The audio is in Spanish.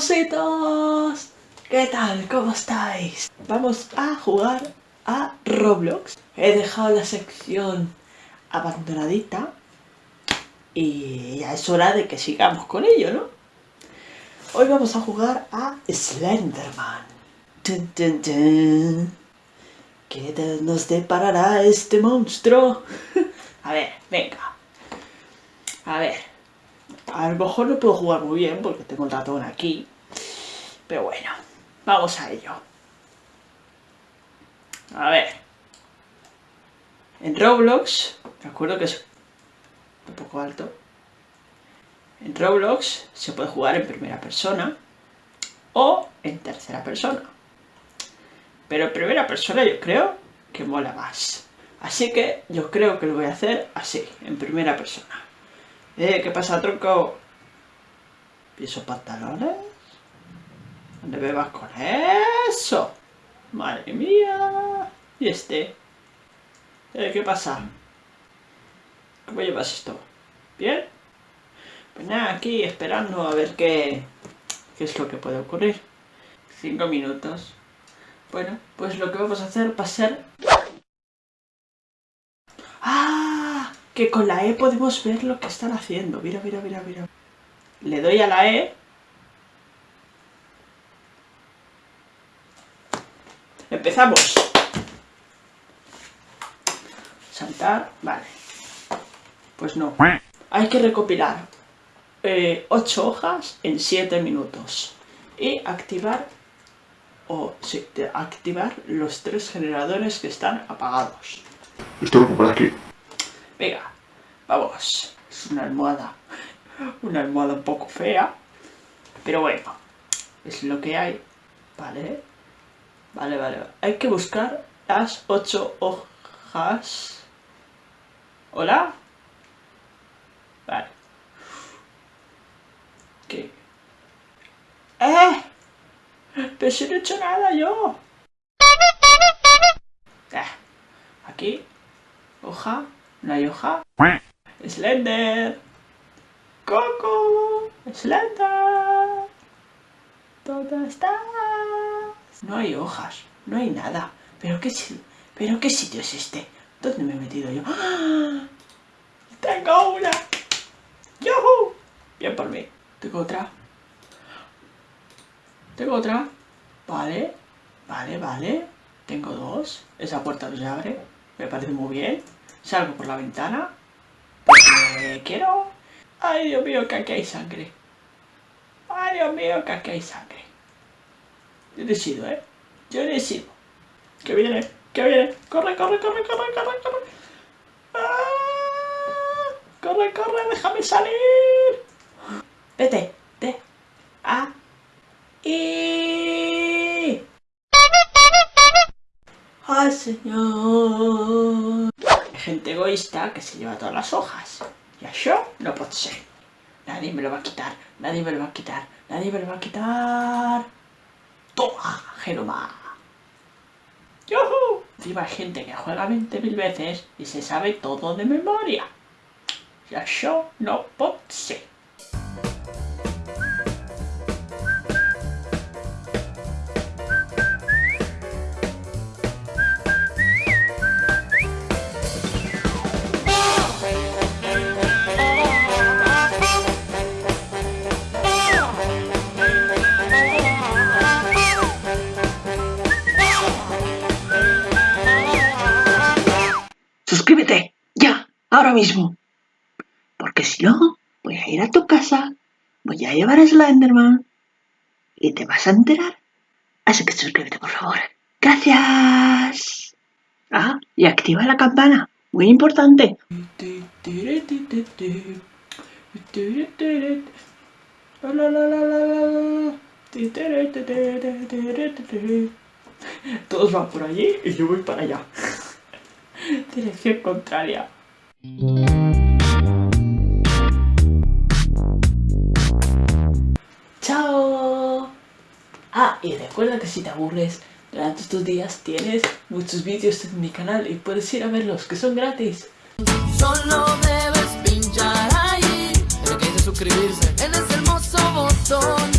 Chullitos, ¿qué tal? ¿Cómo estáis? Vamos a jugar a Roblox. He dejado la sección abandonadita y ya es hora de que sigamos con ello, ¿no? Hoy vamos a jugar a Slenderman. ¿Qué nos deparará este monstruo? a ver, venga. A ver. A lo mejor no puedo jugar muy bien porque tengo el ratón aquí. Pero bueno, vamos a ello. A ver. En Roblox, me acuerdo que es un poco alto. En Roblox se puede jugar en primera persona o en tercera persona. Pero en primera persona yo creo que mola más. Así que yo creo que lo voy a hacer así, en primera persona. Eh, ¿qué pasa, tronco? ¿Piso pantalones? ¿Dónde me vas con eso? Madre mía. ¿Y este? Eh, ¿qué pasa? ¿Cómo llevas esto? ¿Bien? Pues nada, aquí esperando a ver qué, qué es lo que puede ocurrir. Cinco minutos. Bueno, pues lo que vamos a hacer va a ser que con la E podemos ver lo que están haciendo. Mira, mira, mira, mira. Le doy a la E. Empezamos. Saltar, vale. Pues no. Hay que recopilar 8 eh, hojas en 7 minutos. Y activar, o sí, activar los tres generadores que están apagados. Esto lo aquí. Venga, vamos. Es una almohada. Una almohada un poco fea. Pero bueno, es lo que hay. Vale. Vale, vale. Hay que buscar las ocho hojas. ¿Hola? Vale. ¿Qué? ¡Eh! Pero si no he hecho nada yo. Eh, aquí. Hoja. ¿No hay hoja? ¡Slender! ¡Coco! ¡Slender! ¿Dónde estás? No hay hojas, no hay nada. ¿Pero qué, ¿Pero qué sitio es este? ¿Dónde me he metido yo? ¡Ah! ¡Tengo una! ¡Yuhu! Bien por mí. Tengo otra. Tengo otra. Vale. Vale, vale. Tengo dos. Esa puerta no se abre. Me parece muy bien. Salgo por la ventana. Porque quiero... Ay, Dios mío, que aquí hay sangre. Ay, Dios mío, que aquí hay sangre. Yo decido, ¿eh? Yo decido. Que viene, que viene. Corre, corre, corre, corre, corre, corre. ¡Ah! Corre, corre, déjame salir. Vete, ¡Ay, señor! gente egoísta que se lleva todas las hojas. Y eso no puede ser. Nadie me lo va a quitar, nadie me lo va a quitar, nadie me lo va a quitar. ¡Toma, Genoma! ¡Yuhu! Encima hay gente que juega 20.000 veces y se sabe todo de memoria. Y eso no puede ser. Mismo. Porque si no, voy a ir a tu casa, voy a llevar a Slenderman y te vas a enterar. Así que suscríbete, por favor. Gracias. Ah, y activa la campana. Muy importante. Todos van por allí y yo voy para allá. Dirección contraria. ¡Chao! Ah, y recuerda que si te aburres durante estos días tienes muchos vídeos en mi canal y puedes ir a verlos, que son gratis. Solo debes pinchar ahí, que suscribirse en ese hermoso botón.